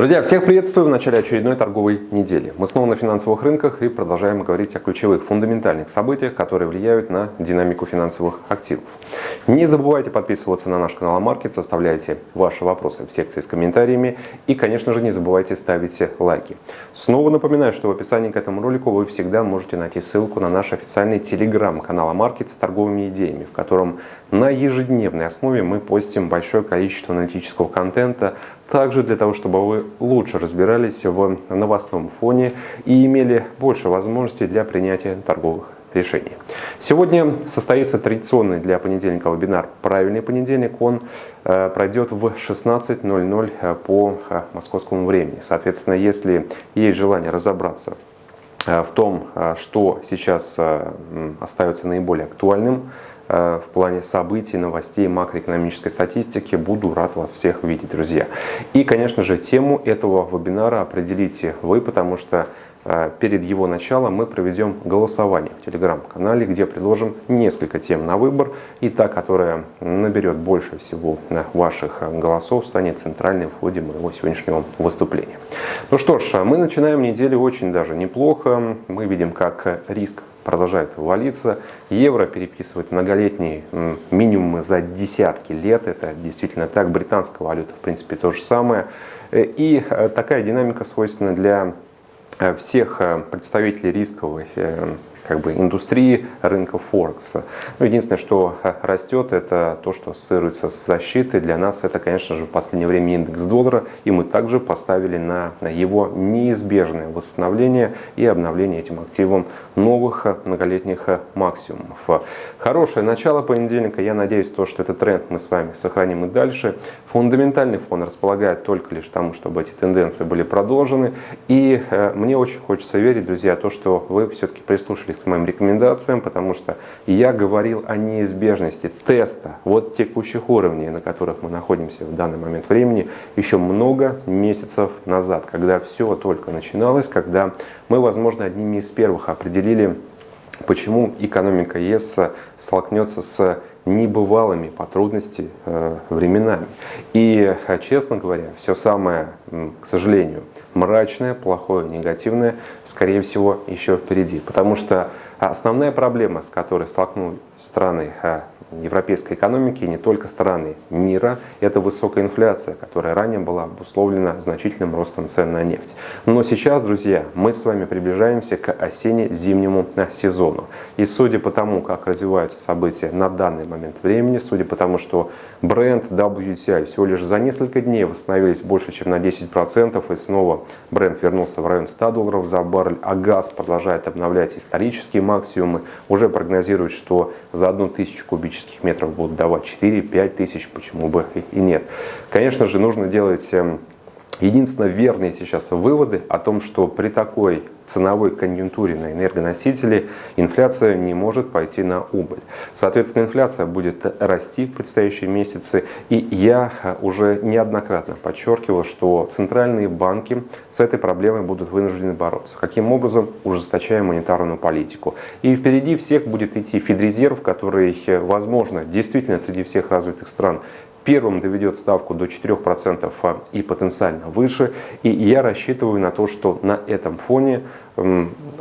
Друзья, всех приветствую в начале очередной торговой недели. Мы снова на финансовых рынках и продолжаем говорить о ключевых фундаментальных событиях, которые влияют на динамику финансовых активов. Не забывайте подписываться на наш канал Маркет, оставляйте ваши вопросы в секции с комментариями и, конечно же, не забывайте ставить лайки. Снова напоминаю, что в описании к этому ролику вы всегда можете найти ссылку на наш официальный телеграм-канал Маркет с торговыми идеями, в котором на ежедневной основе мы постим большое количество аналитического контента, также для того, чтобы вы лучше разбирались в новостном фоне и имели больше возможностей для принятия торговых решений. Сегодня состоится традиционный для понедельника вебинар «Правильный понедельник». Он э, пройдет в 16.00 э, по э, московскому времени. Соответственно, если есть желание разобраться в том, что сейчас остается наиболее актуальным, в плане событий, новостей, макроэкономической статистики. Буду рад вас всех видеть, друзья. И, конечно же, тему этого вебинара определите вы, потому что э, перед его началом мы проведем голосование в телеграм-канале, где предложим несколько тем на выбор. И та, которая наберет больше всего э, ваших голосов, станет центральной в ходе моего сегодняшнего выступления. Ну что ж, мы начинаем неделю очень даже неплохо. Мы видим, как риск продолжает валиться. Евро переписывает многолетние минимумы за десятки лет. Это действительно так. Британская валюта, в принципе, то же самое. Э, и э, такая динамика свойственна для э, всех представителей рисковой как бы индустрии рынка Форекс. Ну, единственное, что растет, это то, что ассоциируется с защитой. Для нас это, конечно же, в последнее время индекс доллара, и мы также поставили на, на его неизбежное восстановление и обновление этим активом новых многолетних максимумов. Хорошее начало понедельника. Я надеюсь, то, что этот тренд мы с вами сохраним и дальше. Фундаментальный фон располагает только лишь тому, чтобы эти тенденции были продолжены. И э, мне очень хочется верить, друзья, то, что вы все-таки прислушались к моим рекомендациям, потому что я говорил о неизбежности теста вот текущих уровней, на которых мы находимся в данный момент времени, еще много месяцев назад, когда все только начиналось, когда мы, возможно, одними из первых определили, почему экономика ЕС столкнется с небывалыми по трудности э, временами. И, э, честно говоря, все самое, к сожалению, мрачное, плохое, негативное, скорее всего, еще впереди. Потому что основная проблема, с которой столкнулись страны э, европейской экономики и не только страны мира, это высокая инфляция, которая ранее была обусловлена значительным ростом цен на нефть. Но сейчас, друзья, мы с вами приближаемся к осенне-зимнему сезону. И судя по тому, как развиваются события на данный момент времени, судя по тому, что бренд WTI всего лишь за несколько дней восстановились больше, чем на 10%, и снова бренд вернулся в район 100 долларов за баррель, а газ продолжает обновлять исторические максимумы, уже прогнозируют, что за одну тысячу кубических метров будут давать 4-5 тысяч, почему бы и нет. Конечно же, нужно делать эм, единственно верные сейчас выводы о том, что при такой ценовой конъюнктуре на энергоносители инфляция не может пойти на убыль. Соответственно, инфляция будет расти в предстоящие месяцы. И я уже неоднократно подчеркивал, что центральные банки с этой проблемой будут вынуждены бороться. Каким образом? Ужесточая монетарную политику. И впереди всех будет идти Федрезерв, который, возможно, действительно среди всех развитых стран первым доведет ставку до 4% а, и потенциально выше. И я рассчитываю на то, что на этом фоне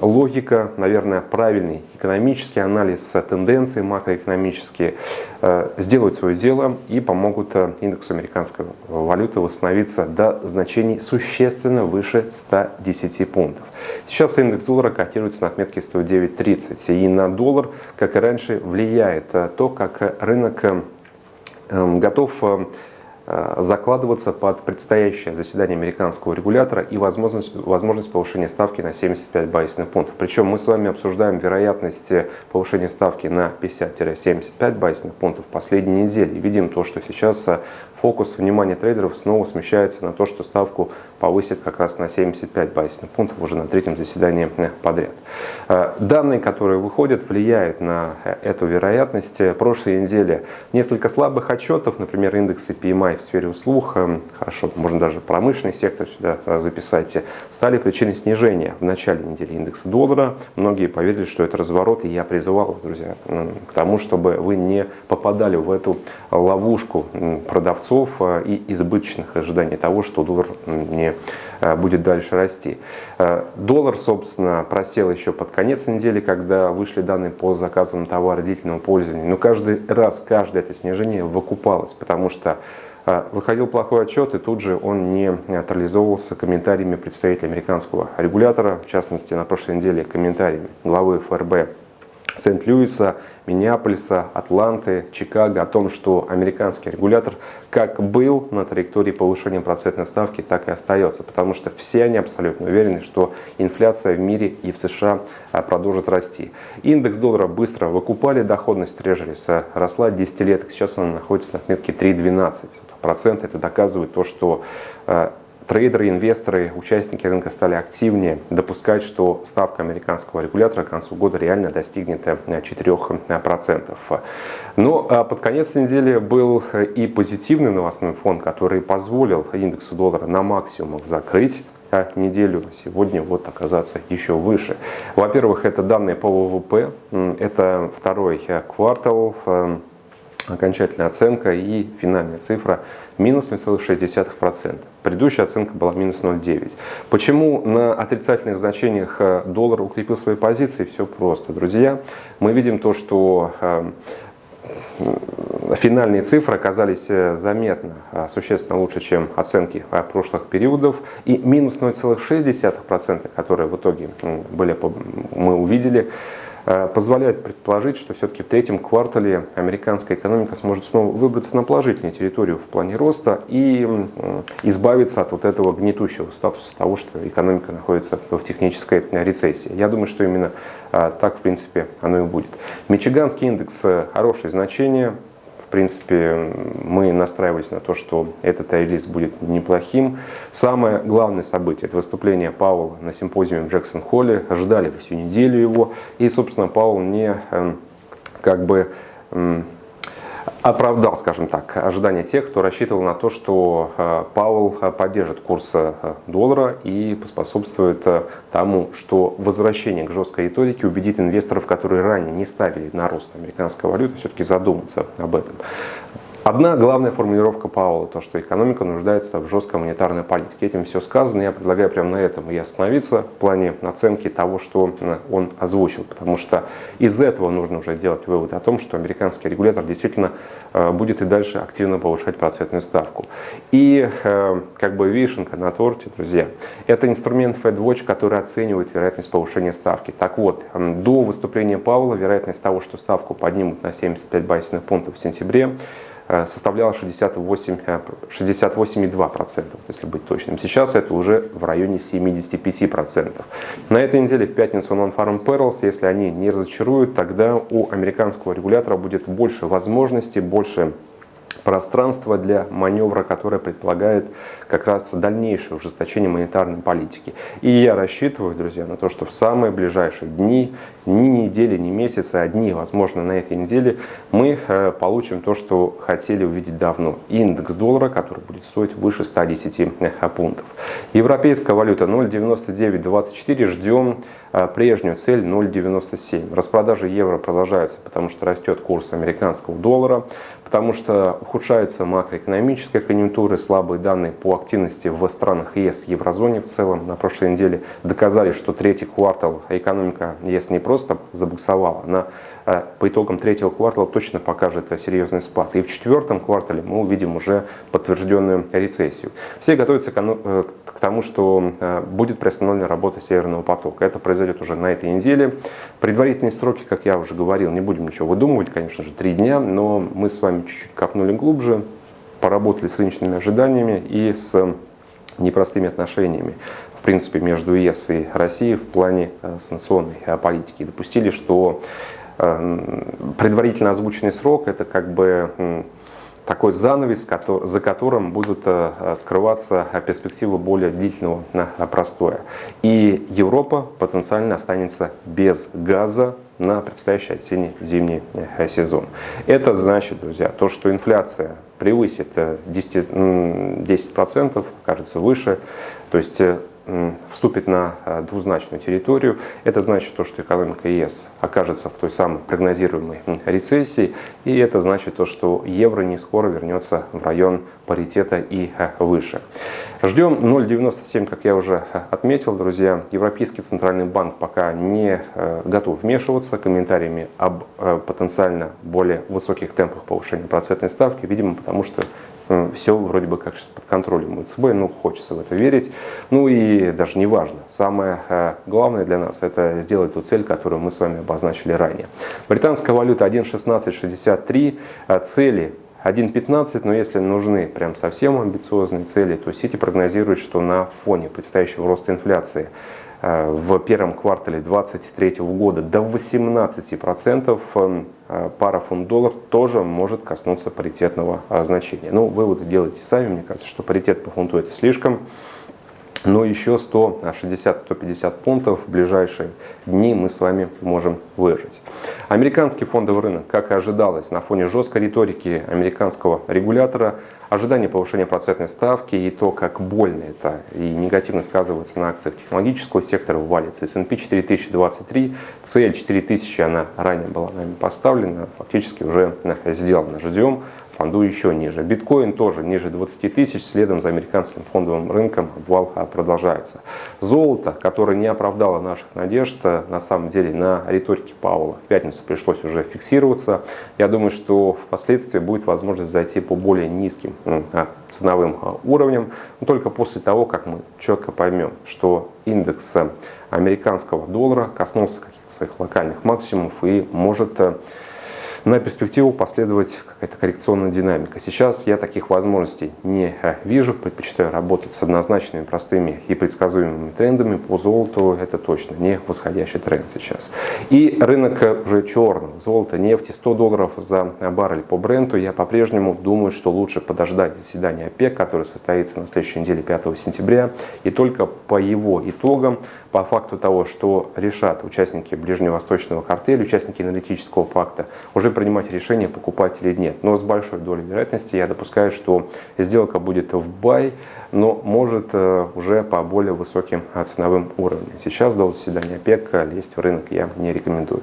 логика, наверное, правильный экономический анализ тенденций макроэкономические э, сделают свое дело и помогут э, индексу американской валюты восстановиться до значений существенно выше 110 пунктов. Сейчас индекс доллара котируется на отметке 109.30 и на доллар, как и раньше, влияет э, то, как рынок готов э, э, закладываться под предстоящее заседание американского регулятора и возможность, возможность повышения ставки на 75 базисных пунктов. Причем мы с вами обсуждаем вероятность повышения ставки на 50-75 базисных пунктов в последней неделе. Видим то, что сейчас э, фокус внимания трейдеров снова смещается на то, что ставку повысит как раз на 75 базисных пунктов уже на третьем заседании подряд. Э, данные, которые выходят, влияют на э, эту вероятность. Прошлой неделе несколько слабых отчетов, например, индексы PMI в сфере услуг, э, хорошо, можно даже промышленный сектор сюда записать, стали причиной снижения в начале недели индекса доллара. Многие поверили, что это разворот, и я призывал вас, друзья, к тому, чтобы вы не попадали в эту ловушку продавцов продавцов и избыточных ожиданий того, что доллар не будет дальше расти. Доллар, собственно, просел еще под конец недели, когда вышли данные по заказам товара длительного пользования. Но каждый раз, каждое это снижение выкупалось, потому что выходил плохой отчет, и тут же он не нейтрализовывался комментариями представителей американского регулятора, в частности, на прошлой неделе комментариями главы ФРБ Сент-Луиса, Миннеаполиса, Атланты, Чикаго о том, что американский регулятор как был на траектории повышения процентной ставки, так и остается. Потому что все они абсолютно уверены, что инфляция в мире и в США а, продолжит расти. Индекс доллара быстро выкупали, доходность трежериса росла 10 лет, сейчас она находится на отметке 3,12%. Это доказывает то, что а, трейдеры, инвесторы, участники рынка стали активнее допускать, что ставка американского регулятора к концу года реально достигнет 4%. Э, Но а под конец недели был и позитивный новостной фон, который позволил индексу доллара на максимумах закрыть неделю, сегодня вот оказаться еще выше. Во-первых, это данные по ВВП, это второй э, квартал, э, окончательная оценка и финальная цифра минус 0,6%. Предыдущая оценка была минус 0,9%. Почему на отрицательных значениях э, доллар укрепил свои позиции? Все просто, друзья. Мы видим то, что э, финальные цифры оказались э, заметно, существенно лучше, чем оценки прошлых периодов. И минус 0,6%, которые в итоге были, мы увидели, Э, позволяет предположить, что все-таки в третьем квартале американская экономика сможет снова выбраться на положительную территорию в плане роста и избавиться от вот этого гнетущего статуса того, что экономика находится в технической рецессии. Я думаю, что именно э, так, в принципе, оно и будет. Мичиганский индекс э, – хорошее значение, принципе, мы настраивались на то, что этот релиз будет неплохим. Самое главное событие – это выступление Пауэлла на симпозиуме в Джексон-Холле. Ждали всю неделю его. И, собственно, Пауэлл не эм, как бы оправдал, скажем так, ожидания тех, кто рассчитывал на то, что э, Пауэлл э, поддержит курс э, доллара и поспособствует тому, что возвращение к жесткой риторике убедит инвесторов, которые ранее не ставили на рост американской валюты, все-таки задуматься об этом. Одна главная формулировка Пауэлла, то, что экономика нуждается в жесткой монетарной политике. Этим все сказано. Я предлагаю прямо на этом и остановиться в плане оценки того, что он озвучил. Потому что из этого нужно уже делать вывод о том, что американский регулятор действительно э, будет и дальше активно повышать процентную ставку. И э, как бы вишенка на торте, друзья, это инструмент FedWatch, который оценивает вероятность повышения ставки. Так вот, до выступления Пауэлла вероятность того, что ставку поднимут на 75 базисных пунктов в сентябре, составляла 68,2%, 68 если быть точным. Сейчас это уже в районе 75%. На этой неделе в пятницу Non-Farm Perils, если они не разочаруют, тогда у американского регулятора будет больше возможностей, больше пространство для маневра, которое предполагает как раз дальнейшее ужесточение монетарной политики. И я рассчитываю, друзья, на то, что в самые ближайшие дни, ни недели, ни месяцы, а дни, возможно, на этой неделе, мы э, получим то, что хотели увидеть давно. Индекс доллара, который будет стоить выше 110 э, пунктов. Европейская валюта 0,9924. Ждем э, прежнюю цель 0,97. Распродажи евро продолжаются, потому что растет курс американского доллара потому что ухудшаются макроэкономическая конъюнктура, слабые данные по активности в странах ЕС, еврозоне в целом. На прошлой неделе доказали, что третий квартал экономика ЕС не просто забуксовала, она по итогам третьего квартала точно покажет серьезный спад. И в четвертом квартале мы увидим уже подтвержденную рецессию. Все готовятся э, к тому, что э, будет приостановлена работа Северного потока. Это произойдет уже на этой неделе. Предварительные сроки, как я уже говорил, не будем ничего выдумывать, конечно же, три дня, но мы с вами чуть-чуть копнули глубже, поработали с рыночными ожиданиями и с непростыми отношениями, в принципе, между ЕС и Россией в плане э, санкционной э, политики. Допустили, что э, предварительно озвученный срок – это как бы такой занавес, за которым будут скрываться перспективы более длительного простоя. И Европа потенциально останется без газа на предстоящий осенне-зимний э, сезон. Это значит, друзья, то, что инфляция превысит 10%, э, 10% кажется выше, то есть э, вступит на двузначную территорию. Это значит то, что экономика ЕС окажется в той самой прогнозируемой рецессии. И это значит то, что евро не скоро вернется в район паритета и выше. Ждем 0,97, как я уже отметил, друзья. Европейский центральный банк пока не готов вмешиваться комментариями об потенциально более высоких темпах повышения процентной ставки, видимо, потому что все вроде бы как под контролем ЦБ, ну, хочется в это верить. Ну и даже не важно. Самое э, главное для нас – это сделать ту цель, которую мы с вами обозначили ранее. Британская валюта 1.1663, э, цели 1.15, но если нужны прям совсем амбициозные цели, то Сити прогнозирует, что на фоне предстоящего роста инфляции Э, в первом квартале 2023 года до 18% эм, э, пара фунт-доллар тоже может коснуться паритетного э, значения. Ну, выводы делайте сами, мне кажется, что паритет по фунту это слишком. Но еще 160-150 пунктов в ближайшие дни мы с вами можем выжить. Американский фондовый рынок, как и ожидалось, на фоне жесткой риторики американского регулятора, ожидание повышения процентной ставки и то, как больно это и негативно сказывается на акциях технологического сектора, валится. S&P 4023, цель 4000, она ранее была нами поставлена, фактически уже сделана. Ждем фонду еще ниже. Биткоин тоже ниже 20 тысяч, следом за американским фондовым рынком обвал а, продолжается. Золото, которое не оправдало наших надежд, а, на самом деле на риторике Паула в пятницу пришлось уже фиксироваться. Я думаю, что впоследствии будет возможность зайти по более низким а, ценовым уровням, но только после того, как мы четко поймем, что индекс американского доллара коснулся каких-то своих локальных максимумов и может на перспективу последовать какая-то коррекционная динамика. Сейчас я таких возможностей не э, вижу, предпочитаю работать с однозначными, простыми и предсказуемыми трендами. По золоту это точно не восходящий тренд сейчас. И рынок уже черный. Золото, нефть 100 долларов за баррель по бренду. Я по-прежнему думаю, что лучше подождать заседания ОПЕК, которое состоится на следующей неделе 5 сентября. И только по его итогам по факту того, что решат участники ближневосточного картеля, участники аналитического пакта, уже принимать решение, покупать или нет. Но с большой долей вероятности я допускаю, что сделка будет в бай, но может э, уже по более высоким э, ценовым уровням. Сейчас до заседания ОПЕК лезть в рынок я не рекомендую.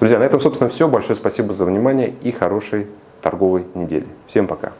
Друзья, на этом, собственно, все. Большое спасибо за внимание и хорошей торговой недели. Всем пока!